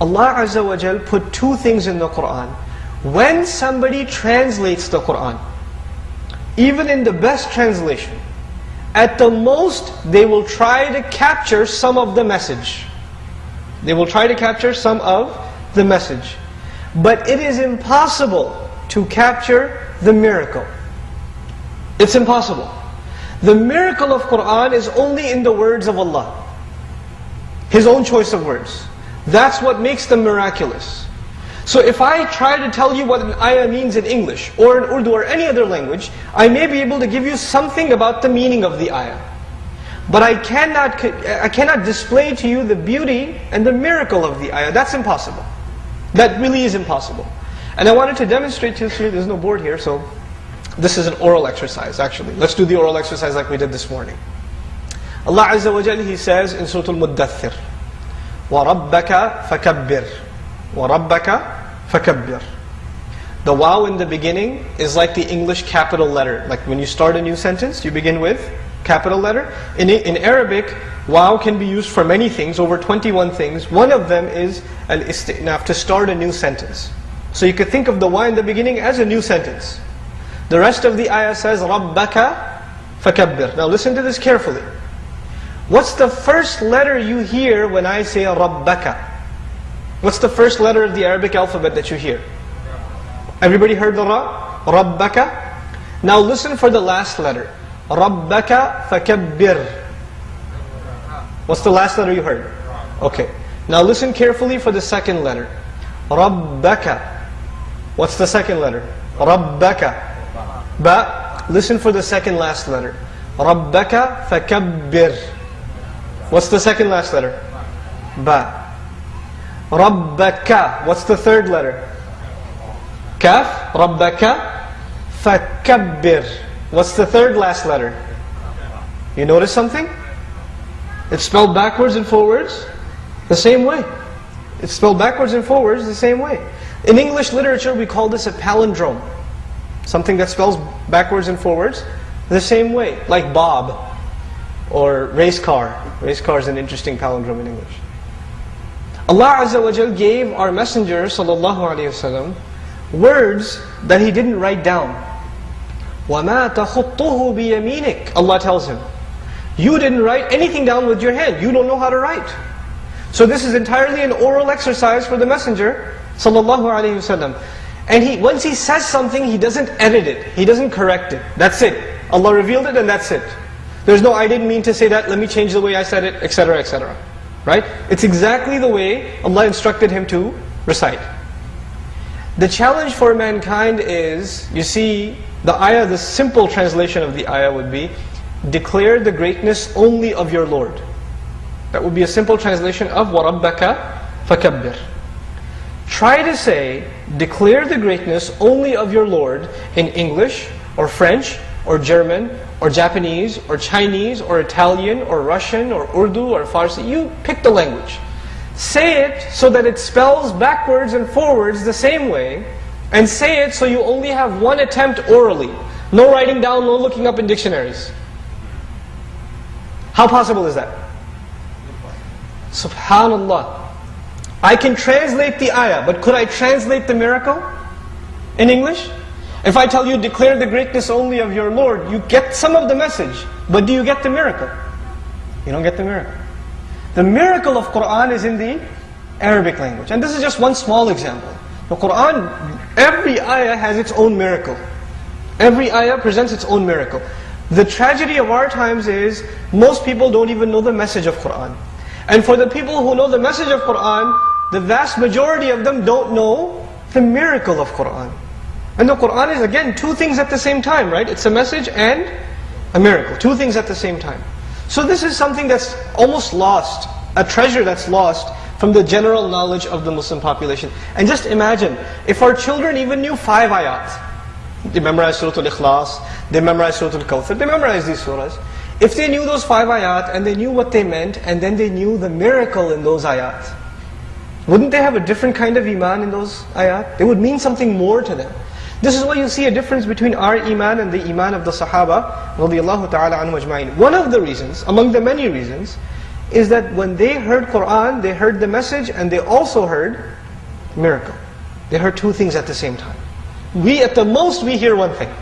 Allah Azza wa Jal put two things in the Qur'an. When somebody translates the Qur'an, even in the best translation, at the most they will try to capture some of the message. They will try to capture some of the message. But it is impossible to capture the miracle. It's impossible. The miracle of Qur'an is only in the words of Allah. His own choice of words. That's what makes them miraculous. So if I try to tell you what an ayah means in English, or in Urdu, or any other language, I may be able to give you something about the meaning of the ayah. But I cannot, I cannot display to you the beauty and the miracle of the ayah. That's impossible. That really is impossible. And I wanted to demonstrate to you, there's no board here, so this is an oral exercise actually. Let's do the oral exercise like we did this morning. Allah Azza wa Jalla, He says in Surah Al-Muddathir, وَرَبَّكَ فَكَبِّرْ وَرَبَّكَ فَكَبِّرْ The waw in the beginning is like the English capital letter. Like when you start a new sentence, you begin with capital letter. In, in Arabic, waw can be used for many things, over 21 things. One of them is al-istinaf, to start a new sentence. So you could think of the waw in the beginning as a new sentence. The rest of the ayah says, رَبَّكَ فَكَبِّرْ Now listen to this carefully. What's the first letter you hear when I say Rabbaka? What's the first letter of the Arabic alphabet that you hear? Everybody heard the Ra? Rabbaka? Now listen for the last letter. Rabbaka fakabbir. What's the last letter you heard? Okay. Now listen carefully for the second letter. Rabbaka. What's the second letter? Rabbaka. Ba. Listen for the second last letter. Rabbaka fakabbir. What's the second last letter? Ba. Rabbaka. What's the third letter? Kaf. Rabbaka. Fakabbir. What's the third last letter? You notice something? It's spelled backwards and forwards the same way. It's spelled backwards and forwards the same way. In English literature, we call this a palindrome. Something that spells backwards and forwards the same way, like Bob or race car. Race car is an interesting palindrome in English. Allah Azza wa Jal gave our Messenger sallallahu alaihi wasallam words that he didn't write down. وَمَا تَخُطُّهُ بِيَمِينِكَ Allah tells him, you didn't write anything down with your hand. You don't know how to write. So this is entirely an oral exercise for the Messenger sallallahu alaihi wasallam. And he, once he says something, he doesn't edit it. He doesn't correct it. That's it. Allah revealed it and that's it. There's no, I didn't mean to say that, let me change the way I said it, etc., etc. Right? It's exactly the way Allah instructed him to recite. The challenge for mankind is, you see, the ayah, the simple translation of the ayah would be, declare the greatness only of your Lord. That would be a simple translation of وَرَبَّكَ فَكَبِّرْ Try to say, declare the greatness only of your Lord in English, or French, or German, or Japanese, or Chinese, or Italian, or Russian, or Urdu, or Farsi. You pick the language. Say it so that it spells backwards and forwards the same way, and say it so you only have one attempt orally. No writing down, no looking up in dictionaries. How possible is that? Subhanallah. I can translate the ayah, but could I translate the miracle in English? If I tell you, declare the greatness only of your Lord, you get some of the message, but do you get the miracle? You don't get the miracle. The miracle of Qur'an is in the Arabic language. And this is just one small example. The Qur'an, every ayah has its own miracle. Every ayah presents its own miracle. The tragedy of our times is, most people don't even know the message of Qur'an. And for the people who know the message of Qur'an, the vast majority of them don't know the miracle of Qur'an. And the Qur'an is again two things at the same time, right? It's a message and a miracle. Two things at the same time. So this is something that's almost lost, a treasure that's lost from the general knowledge of the Muslim population. And just imagine, if our children even knew five ayat, they memorize Surah Al-Ikhlas, they memorize Surah Al-Kawthar, they memorize these surahs. If they knew those five ayat and they knew what they meant and then they knew the miracle in those ayat, wouldn't they have a different kind of iman in those ayat? They would mean something more to them. This is why you see a difference between our iman and the iman of the Sahaba ta'ala. One of the reasons, among the many reasons, is that when they heard Qur'an, they heard the message and they also heard miracle. They heard two things at the same time. We, at the most, we hear one thing.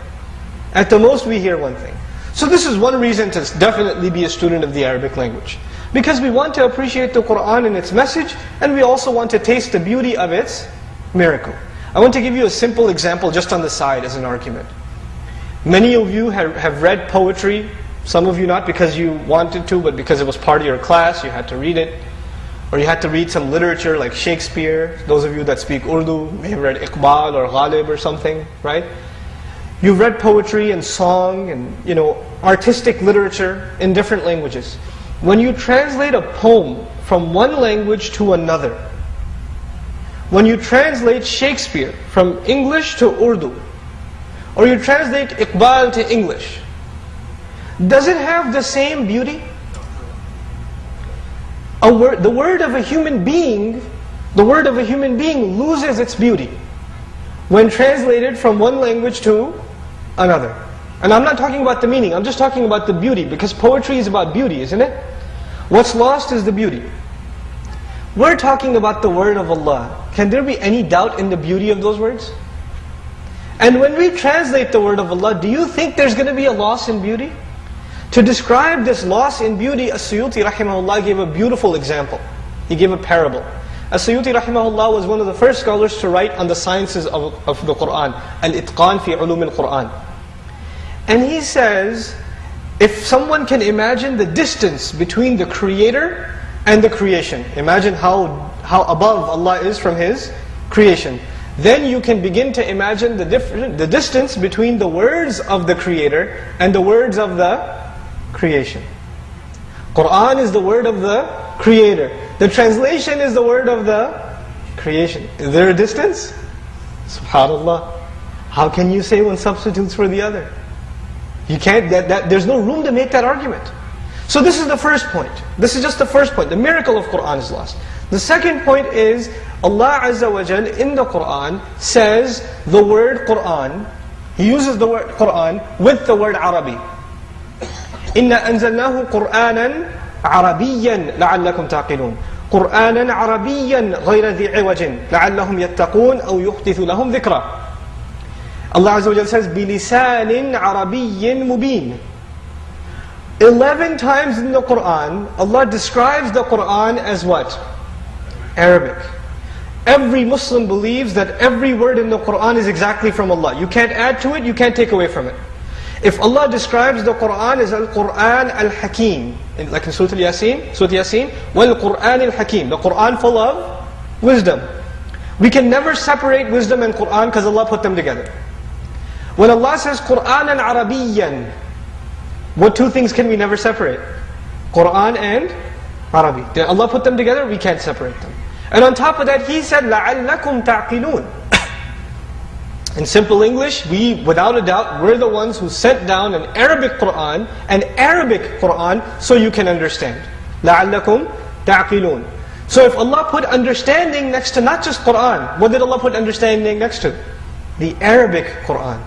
At the most, we hear one thing. So this is one reason to definitely be a student of the Arabic language. Because we want to appreciate the Qur'an and its message, and we also want to taste the beauty of its miracle. I want to give you a simple example just on the side as an argument. Many of you have, have read poetry, some of you not because you wanted to, but because it was part of your class, you had to read it. Or you had to read some literature like Shakespeare. Those of you that speak Urdu may have read Iqbal or Ghalib or something, right? You've read poetry and song and you know artistic literature in different languages. When you translate a poem from one language to another, when you translate Shakespeare from English to Urdu, or you translate Iqbal to English, does it have the same beauty? The word of a human being, the word of a human being loses its beauty when translated from one language to another. And I'm not talking about the meaning, I'm just talking about the beauty, because poetry is about beauty, isn't it? What's lost is the beauty. We're talking about the word of Allah. Can there be any doubt in the beauty of those words? And when we translate the word of Allah, do you think there's going to be a loss in beauty? To describe this loss in beauty, As-Suyuti rahimahullah gave a beautiful example. He gave a parable. As-Suyuti rahimahullah was one of the first scholars to write on the sciences of, of the Qur'an. Al-Itqan fi ulum al-Qur'an. And he says, if someone can imagine the distance between the creator and the creation, imagine how, how above Allah is from His creation. Then you can begin to imagine the, different, the distance between the words of the creator and the words of the creation. Quran is the word of the creator. The translation is the word of the creation. Is there a distance? SubhanAllah. How can you say one substitutes for the other? You can't, that, that, there's no room to make that argument. So this is the first point. This is just the first point. The miracle of Qur'an is lost. The second point is, Allah Azza wa Jal in the Qur'an says the word Qur'an, He uses the word Qur'an with the word Arabi. إِنَّا أَنزَلْنَاهُ قُرْآنًا عَرَبِيًّا لَعَلَّكُمْ تَعْقِلُونَ قُرْآنًا عَرَبِيًّا غَيْرَ ذِي عِوَجٍ لَعَلَّهُمْ يَتَّقُونَ أَوْ يُحْدِثُ لَهُمْ ذِكْرًا Allah Azza wa Jal says, بِلِسَانٍ عَرَبِيٍّ مُبِينٍ Eleven times in the Qur'an, Allah describes the Qur'an as what? Arabic. Every Muslim believes that every word in the Qur'an is exactly from Allah. You can't add to it, you can't take away from it. If Allah describes the Qur'an as Al-Qur'an Al-Hakim, like in Surah Al-Yasin, Surah Yasin, Wal-Qur'an Al-Hakim, the Qur'an full of wisdom. We can never separate wisdom and Qur'an because Allah put them together. When Allah says Qur'an and Arabiyan, what two things can we never separate? Qur'an and Arabi. Did Allah put them together? We can't separate them. And on top of that, He said, لَعَلَّكُمْ تَعْقِلُونَ In simple English, we, without a doubt, we're the ones who sent down an Arabic Qur'an, an Arabic Qur'an, so you can understand. لَعَلَّكُمْ تَعْقِلُونَ So if Allah put understanding next to not just Qur'an, what did Allah put understanding next to? The Arabic Qur'an.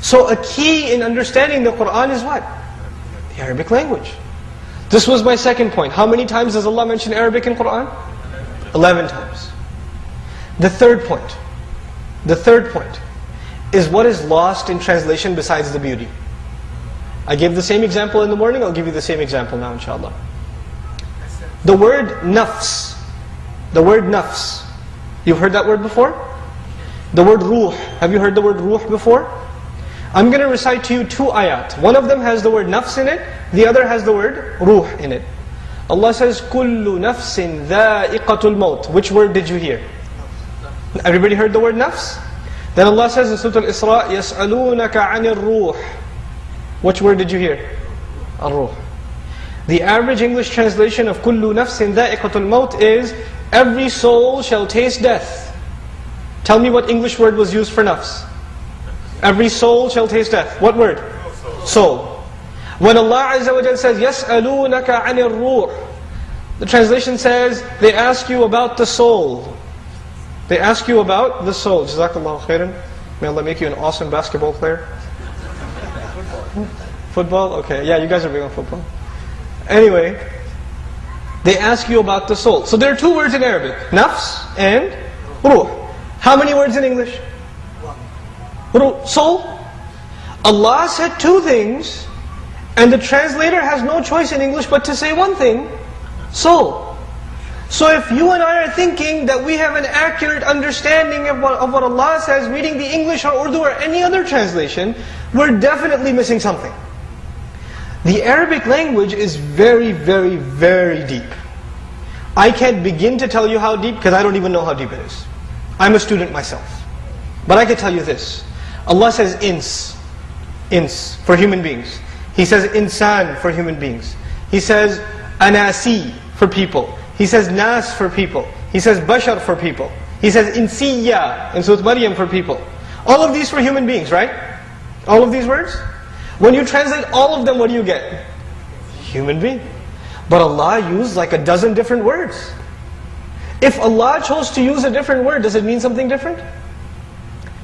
So a key in understanding the Qur'an is what? The Arabic language. This was my second point. How many times does Allah mention Arabic in Qur'an? Eleven times. The third point. The third point is what is lost in translation besides the beauty. I gave the same example in the morning, I'll give you the same example now inshallah. The word nafs. The word nafs. You've heard that word before? The word ruh. Have you heard the word ruh before? I'm going to recite to you two ayat. One of them has the word nafs in it, the other has the word ruh in it. Allah says, كُلُّ نَفْسٍ ذَائِقَةُ الْمَوْتِ Which word did you hear? Everybody heard the word nafs? Then Allah says in Surah Al-Isra, يَسْأَلُونَكَ عَنِ الرُّوحِ Which word did you hear? Al-ruh. The average English translation of كُلُّ نَفْسٍ ذَائِقَةُ الْمَوْتِ is, Every soul shall taste death. Tell me what English word was used for nafs. Every soul shall taste death. What word? Soul. When Allah Azza wa says, يَسْأَلُونَكَ عَنِ الرُّوحِ The translation says, they ask you about the soul. They ask you about the soul. Jazakallah khairan. May Allah make you an awesome basketball player. Football? Okay, yeah, you guys are big on football. Anyway, they ask you about the soul. So there are two words in Arabic, nafs and ruh. How many words in English? Ruh, soul. Allah said two things, and the translator has no choice in English but to say one thing, soul. So if you and I are thinking that we have an accurate understanding of what, of what Allah says, reading the English or Urdu or any other translation, we're definitely missing something. The Arabic language is very, very, very deep. I can't begin to tell you how deep because I don't even know how deep it is. I'm a student myself. But I can tell you this. Allah says ins, ins, for human beings. He says insan for human beings. He says anasi for people. He says nas for people. He says bashar for people. He says insiya in Surah Maryam for people. All of these for human beings, right? All of these words? When you translate all of them, what do you get? Human being. But Allah used like a dozen different words. If Allah chose to use a different word, does it mean something different?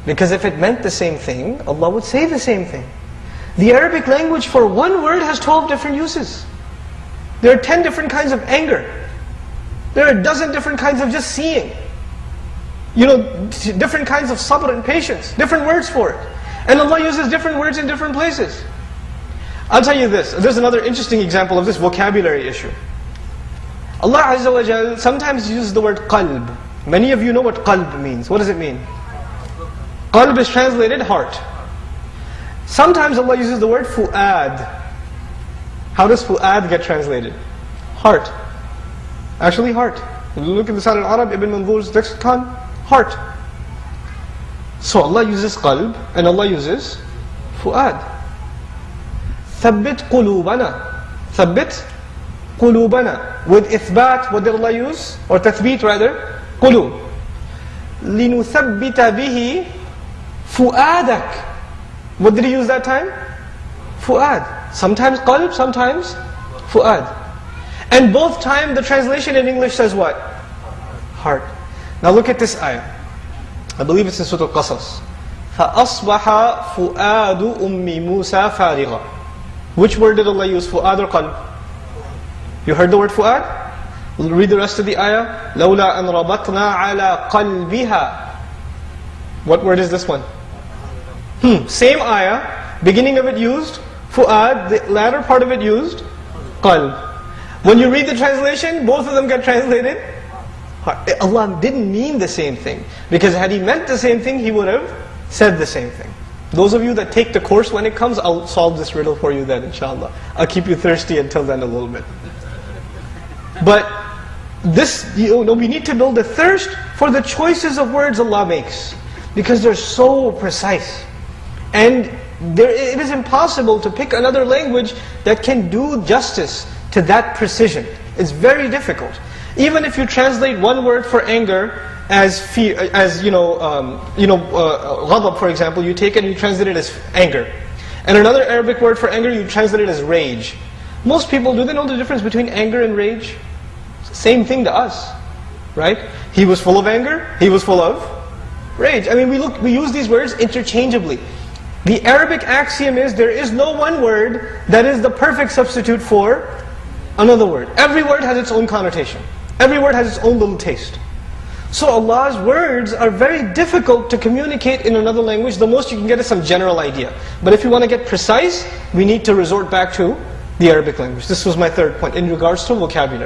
Because if it meant the same thing, Allah would say the same thing. The Arabic language for one word has 12 different uses. There are 10 different kinds of anger. There are a dozen different kinds of just seeing. You know, different kinds of sabr and patience. Different words for it. And Allah uses different words in different places. I'll tell you this. There's another interesting example of this vocabulary issue. Allah Azza wa Jal sometimes uses the word qalb. Many of you know what qalb means. What does it mean? Qalb is translated heart. Sometimes Allah uses the word fu'ad. How does fu'ad get translated? Heart. Actually, heart. Look at the Lisan al-Arab, Ibn Manzur's lexicon, heart. So Allah uses qalb and Allah uses fu'ad. Thabbit qulubana. Thabbit qulubana. With isbat, what did Allah use? Or tathbit rather, qulub. لِنُثَبِّتَ بِهِ فُؤَادَكَ What did he use that time? Fu'ad. Sometimes qalb, sometimes fu'ad. And both time the translation in English says what? Heart. Now look at this ayah. I believe it's in Surah Al-Qasas. فَأَصْبَحَ فُؤَادُ أُمِّ مُوسَى فَارِغًا Which word did Allah use? Fu'ad or qalb? You heard the word fu'ad? Read the rest of the ayah. لَوْلَا أَنْ رَبَطْنَا عَلَى قَلْبِهَا What word is this one? Hmm, same ayah. Beginning of it used fu'ad, the latter part of it used qalb. When you read the translation, both of them get translated Allah didn't mean the same thing. Because had He meant the same thing, He would have said the same thing. Those of you that take the course when it comes, I'll solve this riddle for you then, inshallah. I'll keep you thirsty until then a little bit. But this, you know, we need to build a thirst for the choices of words Allah makes. Because they're so precise. And there, it is impossible to pick another language that can do justice to that precision. It's very difficult. Even if you translate one word for anger as fear, as you know, um, you know, uh, ghadab for example, you take it and you translate it as anger. And another Arabic word for anger, you translate it as rage. Most people, do they know the difference between anger and rage? Same thing to us, right? He was full of anger, he was full of rage. I mean, we look, we use these words interchangeably. The Arabic axiom is there is no one word that is the perfect substitute for another word. Every word has its own connotation. Every word has its own little taste. So Allah's words are very difficult to communicate in another language. The most you can get is some general idea. But if you want to get precise, we need to resort back to the Arabic language. This was my third point in regards to vocabulary.